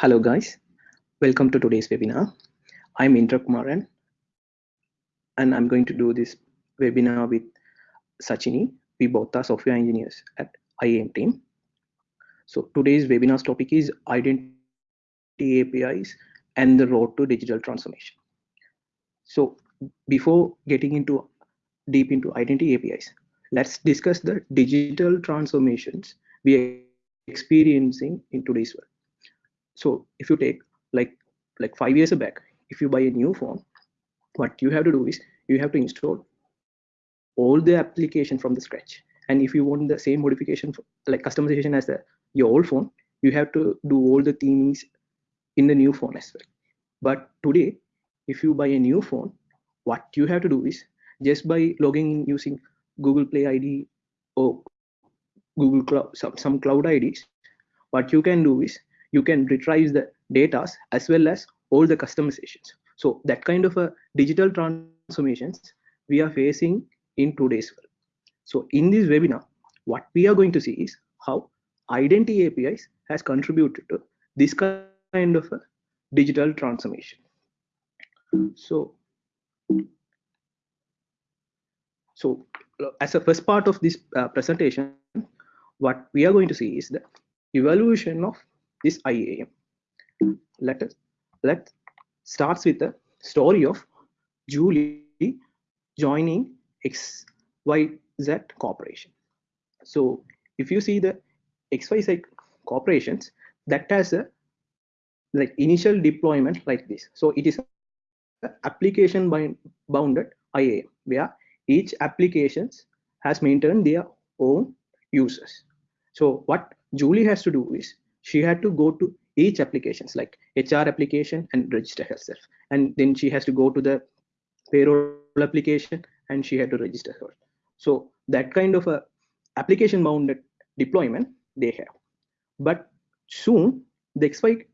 Hello guys, welcome to today's webinar. I'm Indra Kumaran and I'm going to do this webinar with Sachini. We both are software engineers at IAM team. So today's webinar's topic is identity APIs and the road to digital transformation. So before getting into deep into identity APIs, let's discuss the digital transformations we are experiencing in today's world so if you take like like five years back if you buy a new phone what you have to do is you have to install all the application from the scratch. And if you want the same modification like customization as the your old phone you have to do all the things in the new phone as well. But today if you buy a new phone what you have to do is just by logging in using google play id or google cloud some, some cloud ids what you can do is you can retrieve the data as well as all the customizations. So that kind of a digital transformations we are facing in today's world. So in this webinar, what we are going to see is how identity APIs has contributed to this kind of a digital transformation. So, so as a first part of this uh, presentation, what we are going to see is the evaluation of this IAM. Let us let starts with the story of Julie joining XYZ Corporation. So if you see the XYZ corporations that has a like initial deployment like this. So it is application bounded IAM where each applications has maintained their own users. So what Julie has to do is she had to go to each applications like HR application and register herself. And then she has to go to the payroll application and she had to register her. So that kind of a application bounded deployment they have. But soon the XY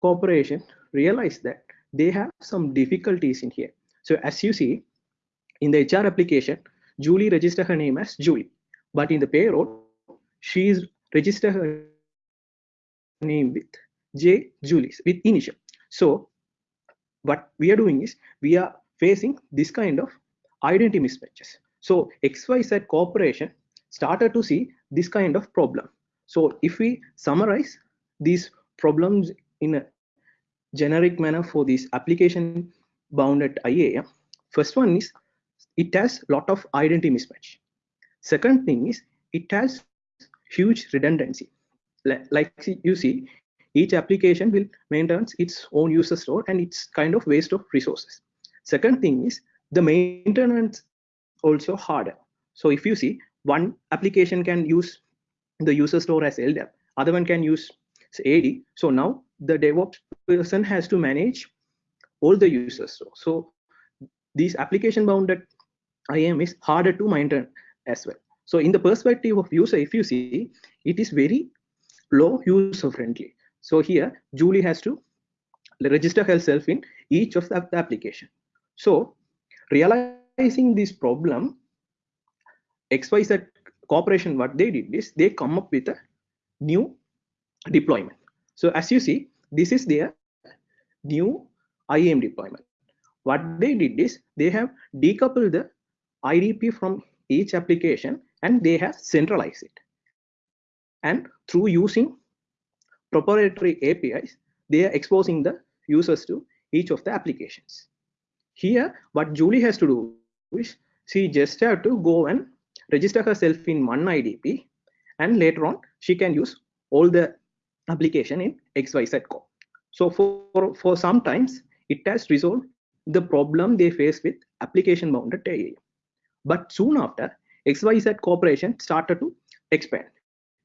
corporation realized that they have some difficulties in here. So as you see in the HR application, Julie registered her name as Julie, but in the payroll, she is registered her name with J Julius with initial. So what we are doing is we are facing this kind of identity mismatches. So XYZ corporation started to see this kind of problem. So if we summarize these problems in a generic manner for this application bounded IAM, first one is it has lot of identity mismatch. Second thing is it has huge redundancy like you see each application will maintain its own user store and it's kind of waste of resources second thing is the maintenance also harder so if you see one application can use the user store as LDAP, other one can use AD. So now the DevOps person has to manage all the users. So, so these application bounded IAM is harder to maintain as well. So in the perspective of user, if you see, it is very low user friendly. So here Julie has to register herself in each of the application. So realizing this problem, XYZ corporation, what they did is they come up with a new deployment. So as you see, this is their new IAM deployment. What they did is they have decoupled the IDP from each application and they have centralized it and through using proprietary APIs, they are exposing the users to each of the applications. Here, what Julie has to do is she just have to go and register herself in one IDP, and later on she can use all the application in XYZ core. So for, for some times, it has resolved the problem they face with application bounded AI. But soon after, XYZ Corporation started to expand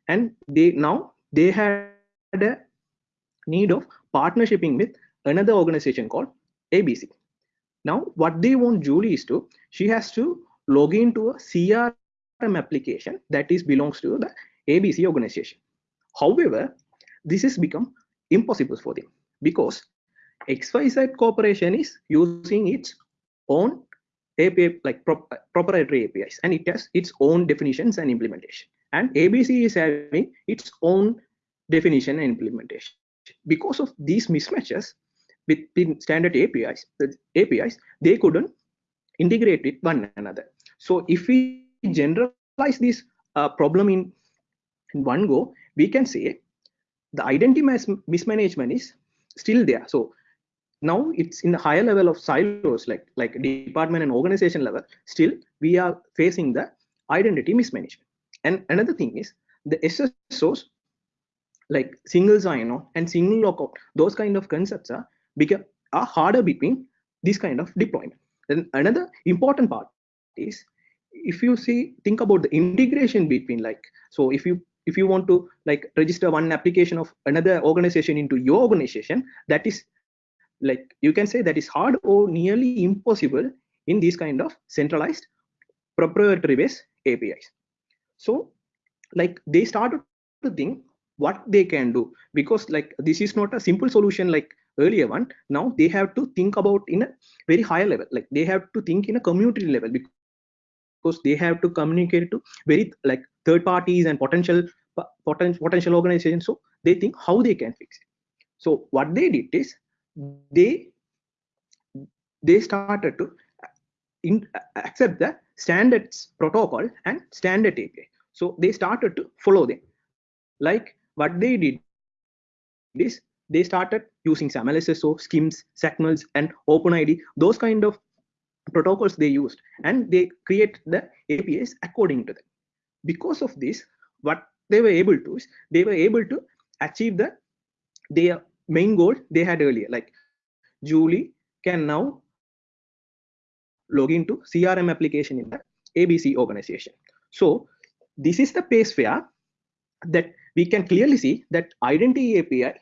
and they now they had a need of partnershiping with another organization called abc now what they want julie is to she has to log into a crm application that is belongs to the abc organization. However this has become impossible for them because xyz corporation is using its own API like pro proprietary APIs and it has its own definitions and implementation and ABC is having its own definition and implementation. because of these mismatches between standard APIs, the APIs, they couldn't integrate with one another. So if we generalize this uh, problem in, in one go, we can say the identity mismanagement is still there. So now it's in the higher level of silos, like like department and organization level. Still, we are facing the identity mismanagement. And another thing is the SSOs like single sign-on and single logout, those kind of concepts are become are harder between this kind of deployment. Then another important part is if you see think about the integration between like so if you if you want to like register one application of another organization into your organization that is like you can say that is hard or nearly impossible in these kind of centralized proprietary based apis so like they started to think what they can do because like this is not a simple solution like earlier one. Now they have to think about in a very higher level. Like they have to think in a community level because they have to communicate to very like third parties and potential potential potential organizations. So they think how they can fix it. So what they did is they they started to in, accept the standards protocol and standard API. So they started to follow them. Like what they did is they started using SAML SSO, SCIMS, XACMLs, and OpenID, those kind of protocols they used, and they create the APIs according to them. Because of this, what they were able to is they were able to achieve the their main goal they had earlier. Like Julie can now log into CRM application in the ABC organization. So this is the place where that we can clearly see that identity API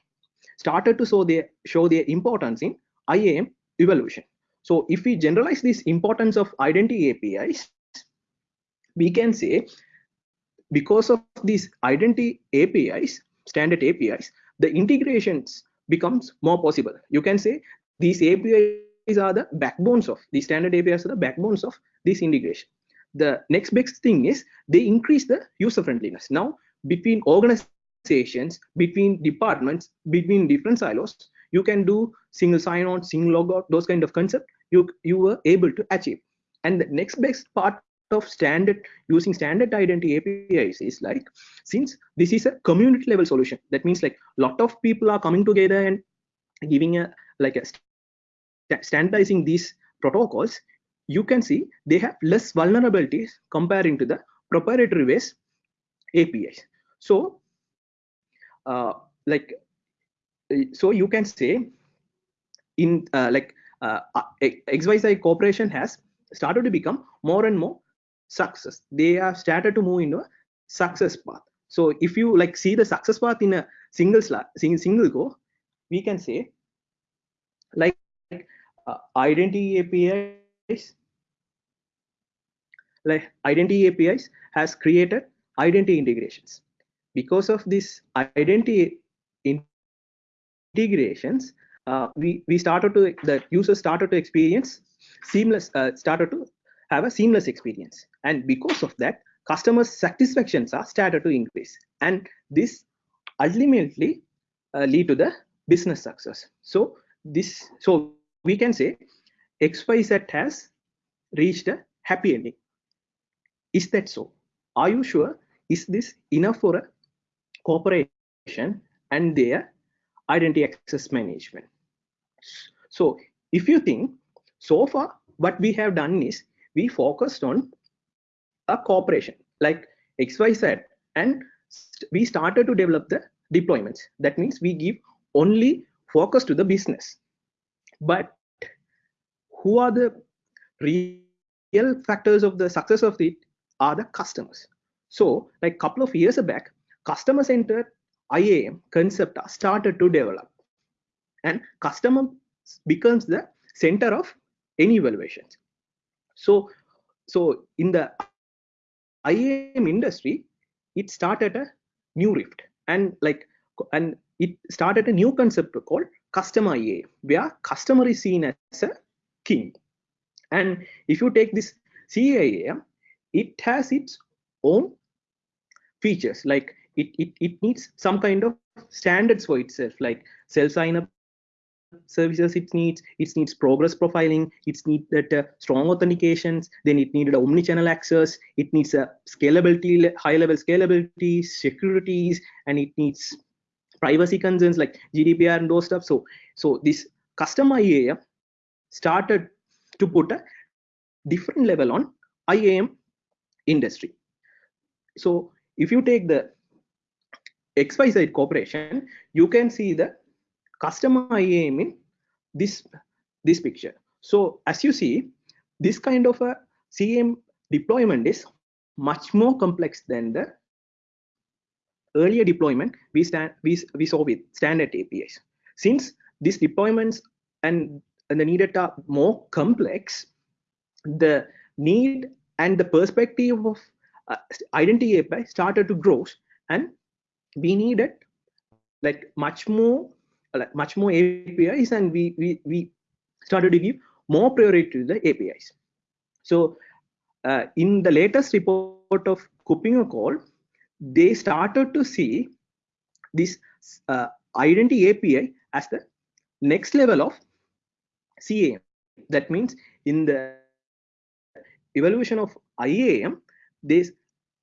started to show their show their importance in IAM evolution. So if we generalize this importance of identity APIs, we can say because of these identity APIs, standard APIs, the integrations becomes more possible. You can say these APIs are the backbones of the standard APIs are the backbones of this integration. The next best thing is they increase the user friendliness. Now between organizations, between departments, between different silos, you can do single sign-on, single logout, those kind of concept you you were able to achieve. And the next best part of standard using standard identity APIs is like since this is a community level solution, that means like lot of people are coming together and giving a like a standardizing these protocols, you can see they have less vulnerabilities comparing to the proprietary based APIs. So, uh, like, so you can say in uh, like uh, XYZ Corporation has started to become more and more success. They have started to move into a success path. So if you like see the success path in a single single go, we can say like uh, identity APIs, like identity APIs has created identity integrations. Because of this identity integrations, uh, we we started to the users started to experience seamless uh, started to have a seamless experience. And because of that customer satisfactions are started to increase. And this ultimately uh, lead to the business success. So this so we can say xyz has reached a happy ending. Is that so? Are you sure? Is this enough for a corporation and their identity access management? So if you think so far what we have done is we focused on a corporation like xyz and we started to develop the deployments. That means we give only focus to the business but who are the real factors of the success of it are the customers. So like a couple of years back customer centered iam concept started to develop. And customer becomes the center of any evaluations so so in the iam industry it started a new rift. And like and it started a new concept called customer IA, where customer is seen as a king. And if you take this CIAM, it has its own features. Like it, it, it needs some kind of standards for itself, like self sign up services it needs it needs progress profiling it needs that uh, strong authentications then it needed omni-channel access it needs a scalability high level scalability securities and it needs privacy concerns like gdpr and those stuff so so this custom iam started to put a different level on iam industry so if you take the xyz corporation you can see the customer IAM in this, this picture. So as you see, this kind of a CM deployment is much more complex than the earlier deployment we, stand, we, we saw with standard APIs. Since these deployments and, and the needed are more complex, the need and the perspective of uh, identity API started to grow and we needed like much more like much more APIs and we, we, we started to give more priority to the APIs. So uh, in the latest report of KuppingerCole, they started to see this uh, identity API as the next level of CAM. That means in the evaluation of IAM, they,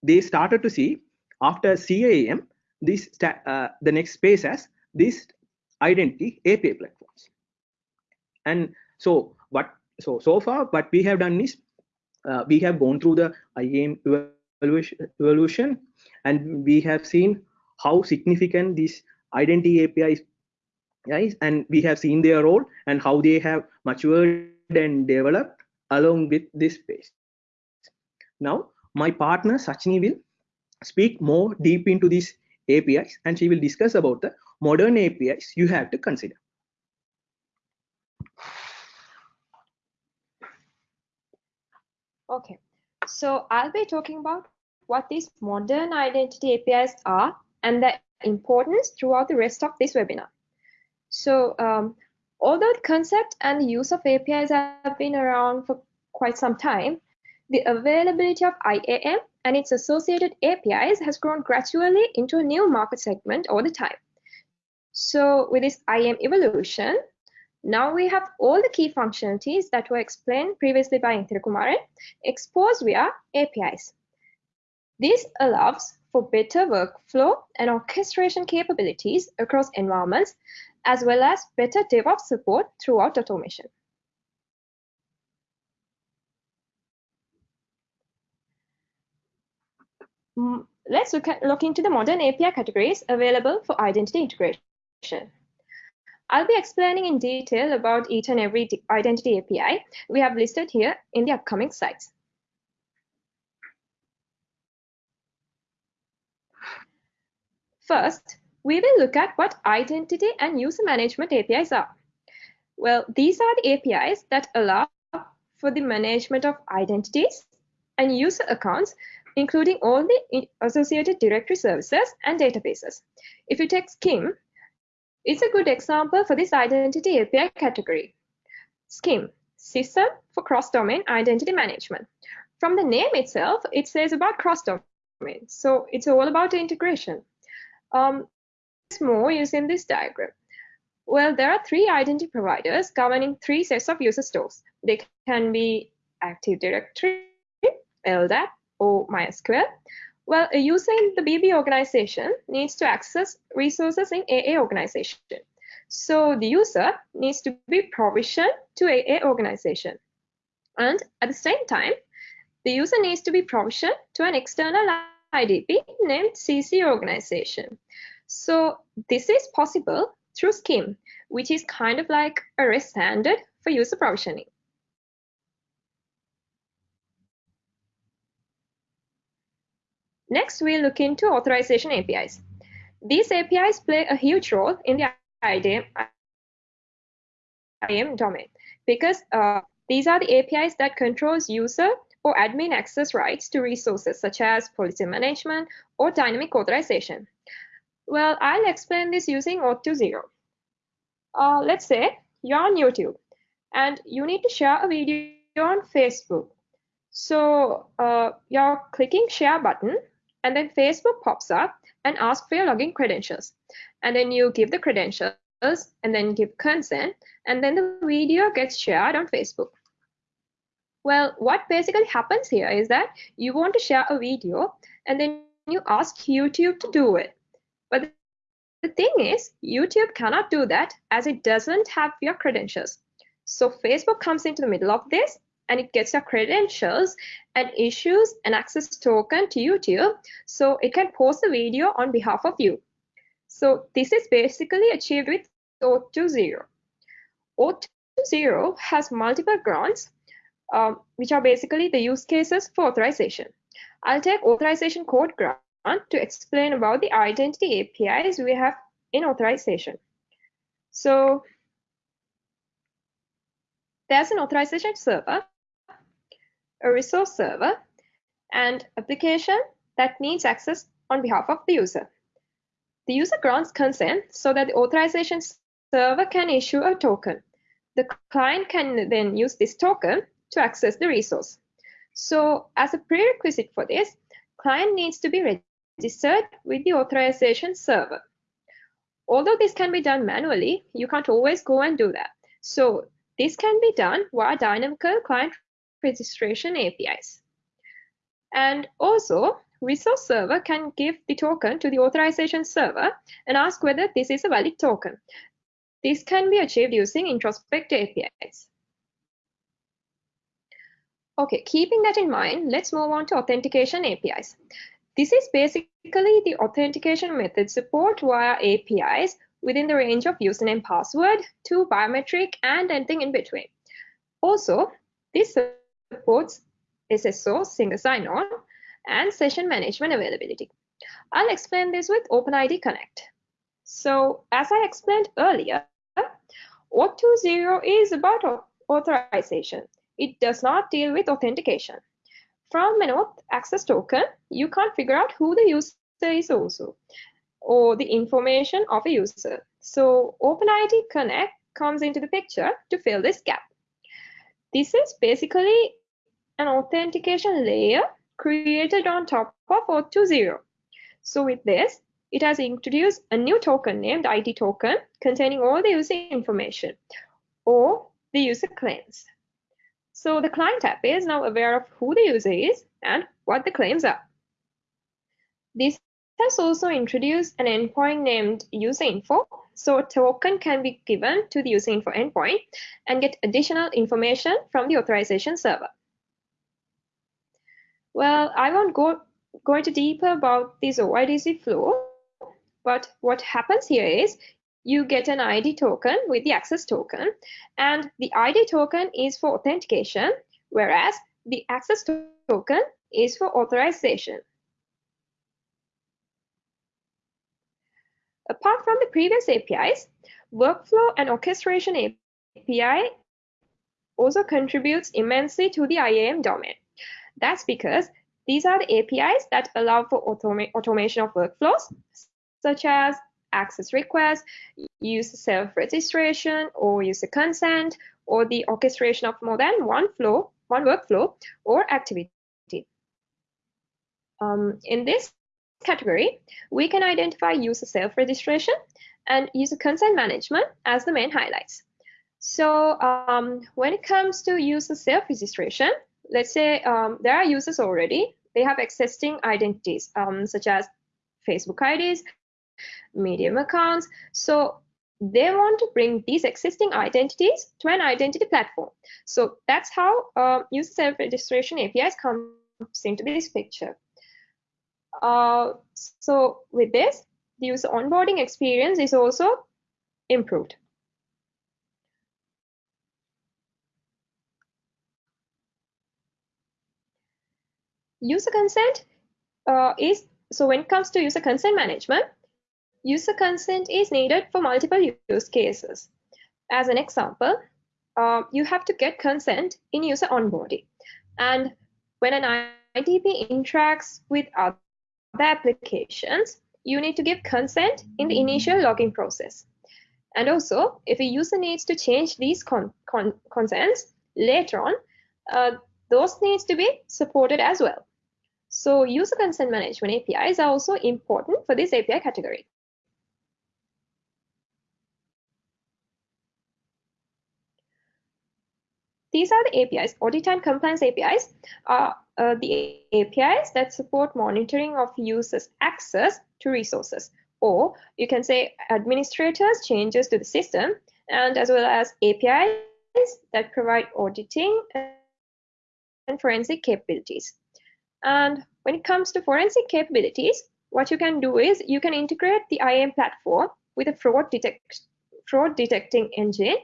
they started to see after CAM, this uh, the next space as this identity API platforms. And so what so so far what we have done is uh, we have gone through the IAM evaluation and we have seen how significant these identity APIs guys and we have seen their role and how they have matured and developed along with this space. Now my partner Sachini will speak more deep into these APIs and she will discuss about the modern APIs you have to consider. Okay, so I'll be talking about what these modern identity APIs are and their importance throughout the rest of this webinar. So um, although the concept and the use of APIs have been around for quite some time, the availability of IAM and its associated APIs has grown gradually into a new market segment over the time. So with this IAM evolution, now we have all the key functionalities that were explained previously by Kumar exposed via APIs. This allows for better workflow and orchestration capabilities across environments, as well as better DevOps support throughout automation. Mm, let's look, at, look into the modern API categories available for identity integration. I'll be explaining in detail about each and every identity API we have listed here in the upcoming slides. First, we will look at what identity and user management APIs are. Well, these are the APIs that allow for the management of identities and user accounts, including all the associated directory services and databases. If you take SCIM, it's a good example for this identity API category. SCIM, System for Cross-Domain Identity Management. From the name itself, it says about cross-domain. So it's all about integration. Um, more using this diagram. Well, there are three identity providers governing three sets of user stores. They can be Active Directory, LDAP, or MySQL. Well, uh, a user in the BB organization needs to access resources in AA organization. So the user needs to be provisioned to AA organization. And at the same time, the user needs to be provisioned to an external IDP named CC organization. So this is possible through SCIM, which is kind of like a REST standard for user provisioning. Next, we'll look into authorization APIs. These APIs play a huge role in the IAM, domain because uh, these are the APIs that controls user or admin access rights to resources such as policy management or dynamic authorization. Well, I'll explain this using OAuth 2.0. Uh, let's say you're on YouTube and you need to share a video on Facebook. So uh, you're clicking share button and then Facebook pops up and asks for your login credentials. And then you give the credentials and then give consent, and then the video gets shared on Facebook. Well, what basically happens here is that you want to share a video and then you ask YouTube to do it. But the thing is, YouTube cannot do that as it doesn't have your credentials. So Facebook comes into the middle of this and it gets your credentials and issues an access token to YouTube so it can post the video on behalf of you. So this is basically achieved with OAuth 2.0. Auth2Zero has multiple grants, um, which are basically the use cases for authorization. I'll take authorization code grant to explain about the identity APIs we have in authorization. So there's an authorization server a resource server, and application that needs access on behalf of the user. The user grants consent so that the authorization server can issue a token. The client can then use this token to access the resource. So as a prerequisite for this, client needs to be registered with the authorization server. Although this can be done manually, you can't always go and do that. So this can be done via dynamical client registration APIs. And also, resource server can give the token to the authorization server and ask whether this is a valid token. This can be achieved using introspect APIs. Okay, keeping that in mind, let's move on to authentication APIs. This is basically the authentication method support via APIs within the range of username password to biometric and anything in between. Also, this supports SSO, single sign-on, and session management availability. I'll explain this with OpenID Connect. So as I explained earlier, OAuth 2.0 is about authorization. It does not deal with authentication. From an auth access token, you can't figure out who the user is also, or the information of a user. So OpenID Connect comes into the picture to fill this gap. This is basically an authentication layer created on top of OAuth 2.0. So with this, it has introduced a new token named ID token containing all the user information or the user claims. So the client app is now aware of who the user is and what the claims are. This has also introduced an endpoint named user info. So a token can be given to the user info endpoint and get additional information from the authorization server. Well, I won't go, go into deeper about this OIDC flow, but what happens here is you get an ID token with the access token, and the ID token is for authentication, whereas the access token is for authorization. Apart from the previous APIs, workflow and orchestration API also contributes immensely to the IAM domain. That's because these are the APIs that allow for automa automation of workflows, such as access requests, user self-registration or user consent, or the orchestration of more than one flow, one workflow or activity. Um, in this category, we can identify user self-registration and user consent management as the main highlights. So um, when it comes to user self-registration, let's say um, there are users already, they have existing identities um, such as Facebook IDs, Medium accounts. So they want to bring these existing identities to an identity platform. So that's how uh, user self-registration APIs comes into this picture. Uh, so with this, the user onboarding experience is also improved. User consent uh, is so when it comes to user consent management user consent is needed for multiple use cases. As an example uh, you have to get consent in user onboarding. And when an IDP interacts with other applications you need to give consent in the initial login process. And also if a user needs to change these con con consents later on uh, those needs to be supported as well So user consent management APIs are also important for this API category. These are the APIs. Audit and compliance APIs are uh, the APIs that support monitoring of users' access to resources, or you can say administrators changes to the system, and as well as APIs that provide auditing and forensic capabilities. And when it comes to forensic capabilities, what you can do is you can integrate the IAM platform with a fraud detect fraud detecting engine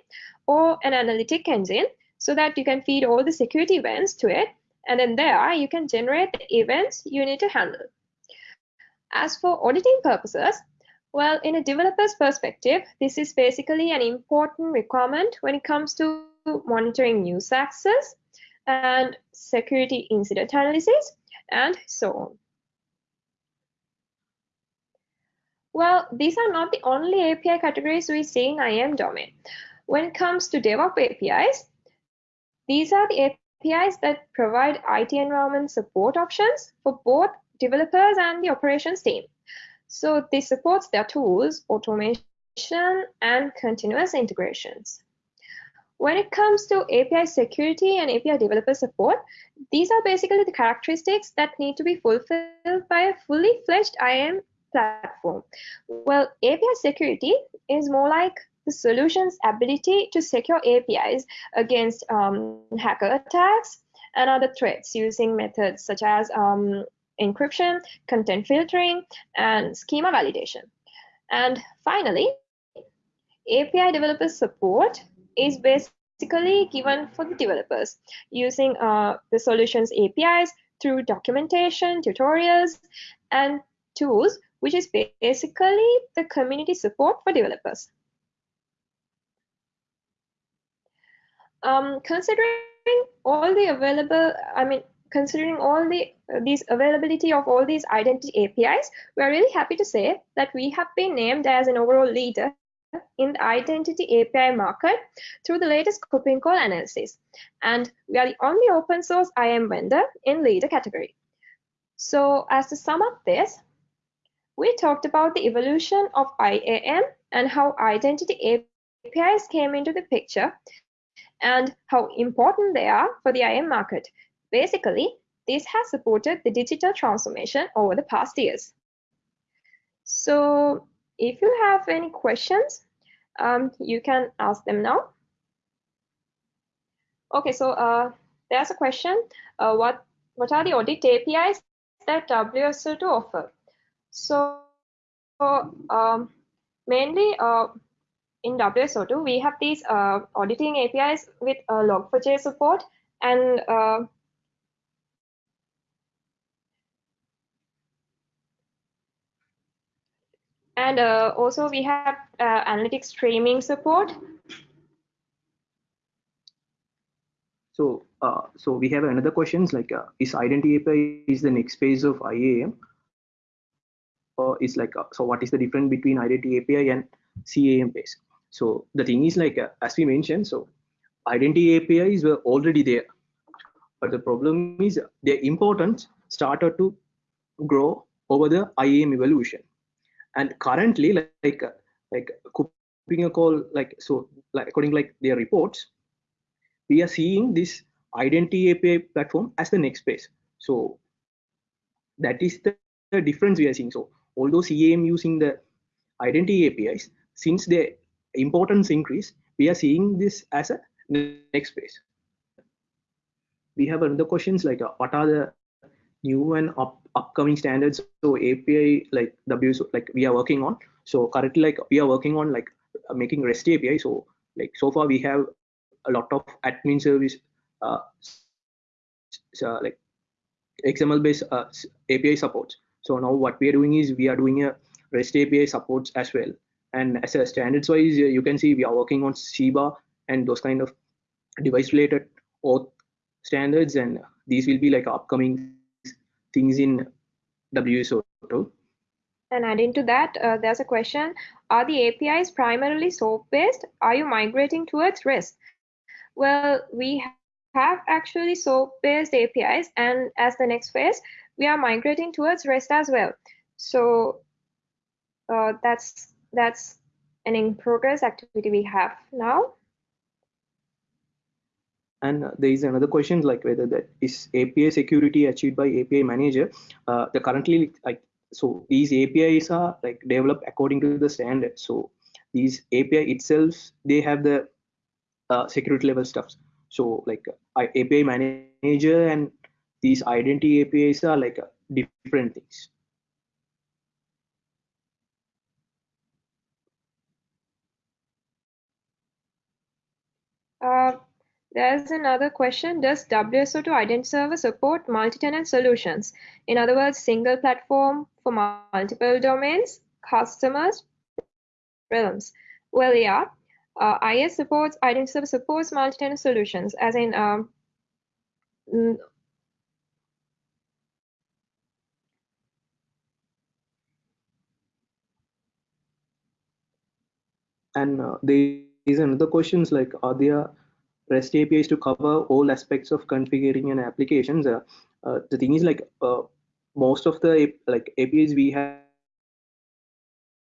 or an analytic engine so that you can feed all the security events to it. And then there you can generate the events you need to handle. As for auditing purposes, well, in a developer's perspective, this is basically an important requirement when it comes to monitoring user access and security incident analysis and so on. Well, these are not the only API categories we see in IAM domain. When it comes to DevOps APIs, these are the APIs that provide IT environment support options for both developers and the operations team. So this supports their tools, automation, and continuous integrations. When it comes to API security and API developer support, these are basically the characteristics that need to be fulfilled by a fully fledged IAM platform. Well, API security is more like the solution's ability to secure APIs against um, hacker attacks and other threats using methods such as um, encryption, content filtering, and schema validation. And finally, API developer support is basically given for the developers using uh, the solution's APIs through documentation, tutorials, and tools, which is basically the community support for developers. um, considering all the available, I mean, considering all the uh, these availability of all these identity APIs, we're really happy to say that we have been named as an overall leader in the identity API market through the latest KuppingerCole analysis. And we are the only open source IAM vendor in leader category. So as to sum up this, we talked about the evolution of IAM and how identity APIs came into the picture and how important they are for the IAM market. Basically, this has supported the digital transformation over the past years. So if you have any questions, um, you can ask them now. Okay, so uh, there's a question. Uh, what, what are the audit APIs that WSO2 offer? So um, mainly uh, in WSO2, we have these uh, auditing APIs with uh, log4j support and and uh, also we have uh, analytics streaming support. So, uh, so we have another questions like, is identity API is the next phase of IAM? Or is like, so what is the difference between identity API and CAM base? So the thing is like, uh, as we mentioned, so identity APIs were already there, but the problem is their importance started to grow over the IAM evolution. And currently, like like, like KuppingerCole, like so, like according like their reports, we are seeing this identity API platform as the next phase. So that is the, the difference we are seeing. So although CAM using the identity APIs, since they importance increase, we are seeing this as a next phase. We have another questions like uh, what are the new and up, upcoming standards? So API like W like we are working on. So currently like we are working on like uh, making REST API. So like so far we have a lot of admin service uh, so, like XML based uh, API supports. So now what we are doing is we are doing a REST API supports as well and as a standards wise you can see we are working on CIBA and those kind of device related auth standards and these will be like upcoming things in WSO2. And adding to that, uh, there's a question, are the APIs primarily SOAP based? Are you migrating towards REST? Well, we have actually SOAP based APIs and as the next phase, we are migrating towards REST as well. So uh, that's that's an in progress activity we have now. And there is another question like whether that is API security achieved by API manager. Uh, the currently like so these APIs are like developed according to the standard. So these API itself they have the uh, security level stuff. So like uh, API manager and these identity APIs are like uh, different things. Uh, there's another question. Does WSO2 Identity Server support multi-tenant solutions? In other words, single platform for multiple domains, customers, realms. Well, yeah. Uh, IS supports, Identity Server supports multi-tenant solutions, as in um, and uh, there is another questions like are there REST APIs to cover all aspects of configuring an applications. Uh, uh, the thing is like uh, most of the like APIs we have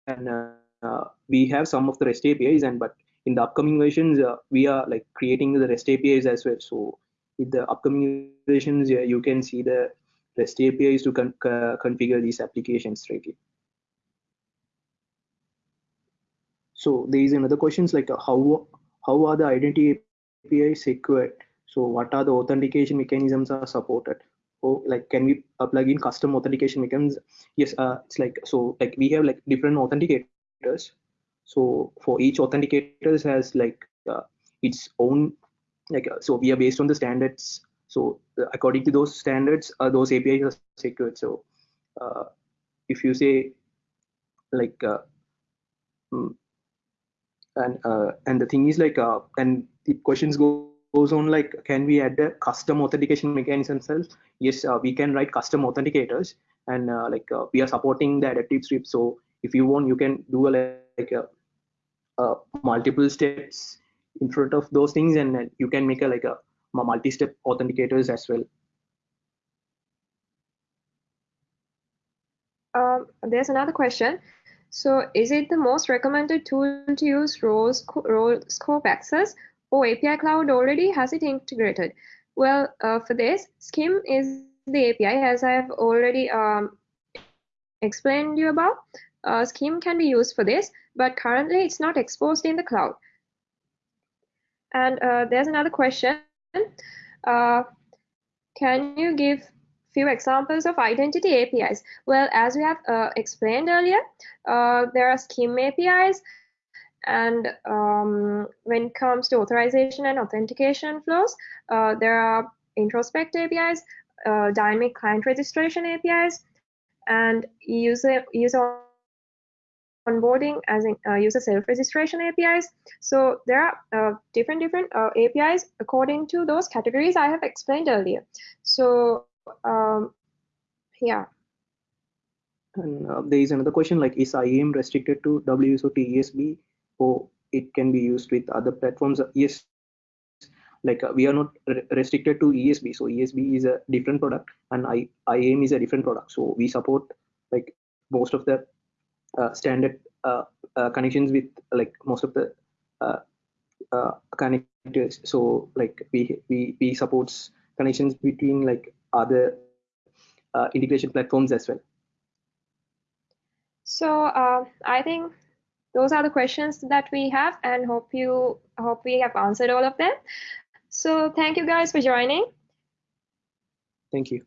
and uh, we have some of the REST APIs and but in the upcoming versions uh, we are like creating the REST APIs as well. So with the upcoming versions you can see the REST APIs to con configure these applications right So there is another questions like how how are the identity API secured. So what are the authentication mechanisms are supported? Or like can we uh, plug in custom authentication mechanisms? Yes, uh, it's like so like we have like different authenticators. So for each authenticators has like uh, its own like uh, so we are based on the standards. So uh, according to those standards, uh, those APIs are secured. So if you say like mm, and uh, and the thing is like uh, and the questions go, goes on like can we add a custom authentication mechanism yes uh, we can write custom authenticators and uh, like uh, we are supporting the adaptive script. So if you want you can do a, like a, a multiple steps in front of those things and you can make a like a multi-step authenticators as well. Um, there's another question. So is it the most recommended tool to use role, role scope access or API Cloud already has it integrated? Well, uh, for this, SCIM is the API as I have already um, explained you about. Uh, can be used for this, but currently it's not exposed in the cloud. And uh, there's another question. Uh, can you give a few examples of identity APIs. Well, as we have uh, explained earlier, uh, there are SCIM APIs, and um, when it comes to authorization and authentication flows, uh, there are introspect APIs, uh, dynamic client registration APIs, and user user onboarding as in uh, user self-registration APIs. So there are uh, different different uh, APIs according to those categories I have explained earlier. So um, yeah. And uh, there is another question like, is IAM restricted to WSO2 ESB or it can be used with other platforms? Yes, like uh, we are not re restricted to ESB. So ESB is a different product and I, IAM is a different product. So we support like most of the uh, standard uh, uh, connections with like most of the uh, connectors. So like we, we, we supports connections between like other uh, integration platforms as well. So uh, I think those are the questions that we have and hope you hope we have answered all of them. So thank you guys for joining. Thank you.